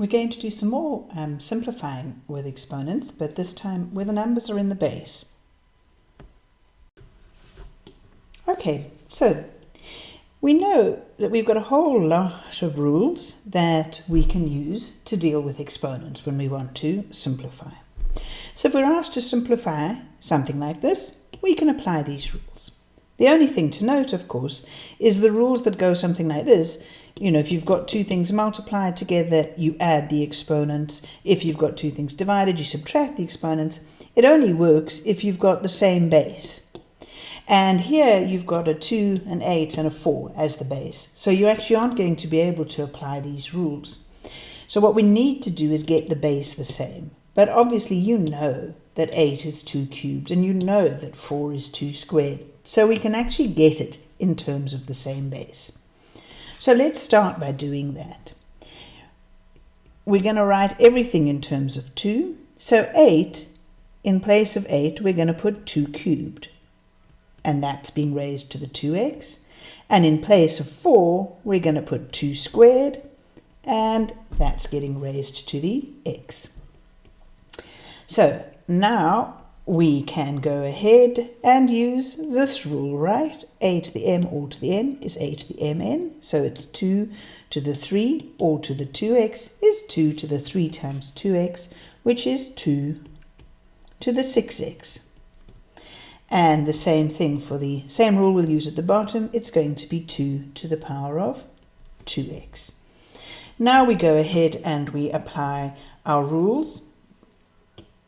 We're going to do some more um, simplifying with exponents, but this time where the numbers are in the base. Okay, so we know that we've got a whole lot of rules that we can use to deal with exponents when we want to simplify. So if we're asked to simplify something like this, we can apply these rules. The only thing to note, of course, is the rules that go something like this. You know, if you've got two things multiplied together, you add the exponents. If you've got two things divided, you subtract the exponents. It only works if you've got the same base. And here you've got a 2, an 8 and a 4 as the base. So you actually aren't going to be able to apply these rules. So what we need to do is get the base the same. But obviously you know that 8 is 2 cubed and you know that 4 is 2 squared. So we can actually get it in terms of the same base. So let's start by doing that. We're going to write everything in terms of 2. So 8, in place of 8, we're going to put 2 cubed. And that's being raised to the 2x. And in place of 4, we're going to put 2 squared. And that's getting raised to the x. So now we can go ahead and use this rule, right? a to the m all to the n is a to the mn. So it's 2 to the 3 all to the 2x is 2 to the 3 times 2x, which is 2 to the 6x. And the same thing for the same rule we'll use at the bottom. It's going to be 2 to the power of 2x. Now we go ahead and we apply our rules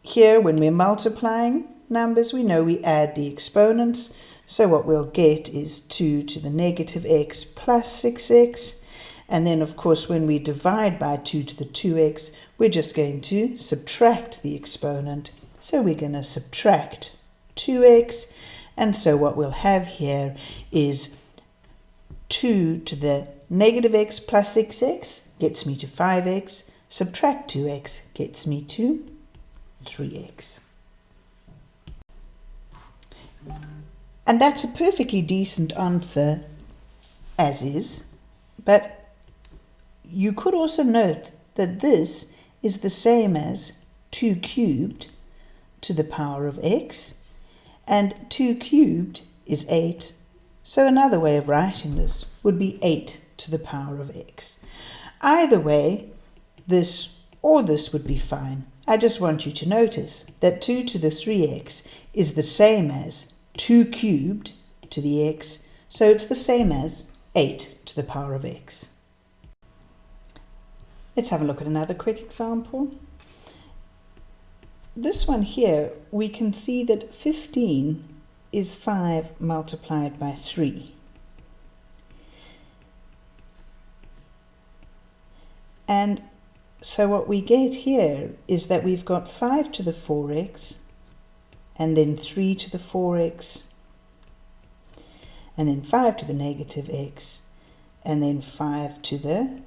here, when we're multiplying numbers, we know we add the exponents. So what we'll get is 2 to the negative x plus 6x. And then, of course, when we divide by 2 to the 2x, we're just going to subtract the exponent. So we're going to subtract 2x. And so what we'll have here is 2 to the negative x plus 6x gets me to 5x. Subtract 2x gets me to 3x. And that's a perfectly decent answer as is, but you could also note that this is the same as 2 cubed to the power of x, and 2 cubed is 8. So another way of writing this would be 8 to the power of x. Either way, this or this would be fine. I just want you to notice that 2 to the 3x is the same as 2 cubed to the x, so it's the same as 8 to the power of x. Let's have a look at another quick example. This one here, we can see that 15 is 5 multiplied by 3. And so what we get here is that we've got 5 to the 4x and then 3 to the 4x and then 5 to the negative x and then 5 to the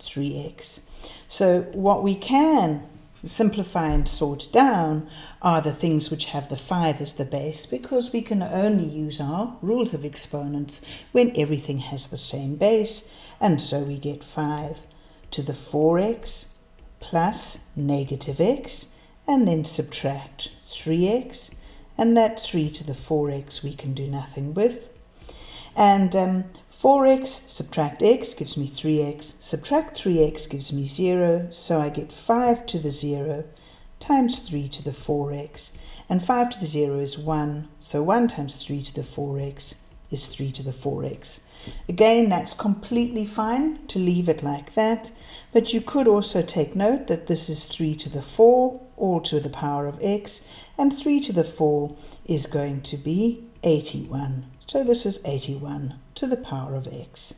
3x. So what we can simplify and sort down are the things which have the 5 as the base because we can only use our rules of exponents when everything has the same base and so we get 5 to the 4x plus negative x and then subtract 3x and that 3 to the 4x we can do nothing with. And um, 4x subtract x gives me 3x, subtract 3x gives me 0, so I get 5 to the 0 times 3 to the 4x, and 5 to the 0 is 1, so 1 times 3 to the 4x is 3 to the 4x. Again, that's completely fine to leave it like that, but you could also take note that this is 3 to the 4, all to the power of x, and 3 to the 4 is going to be 81. So this is 81 to the power of x.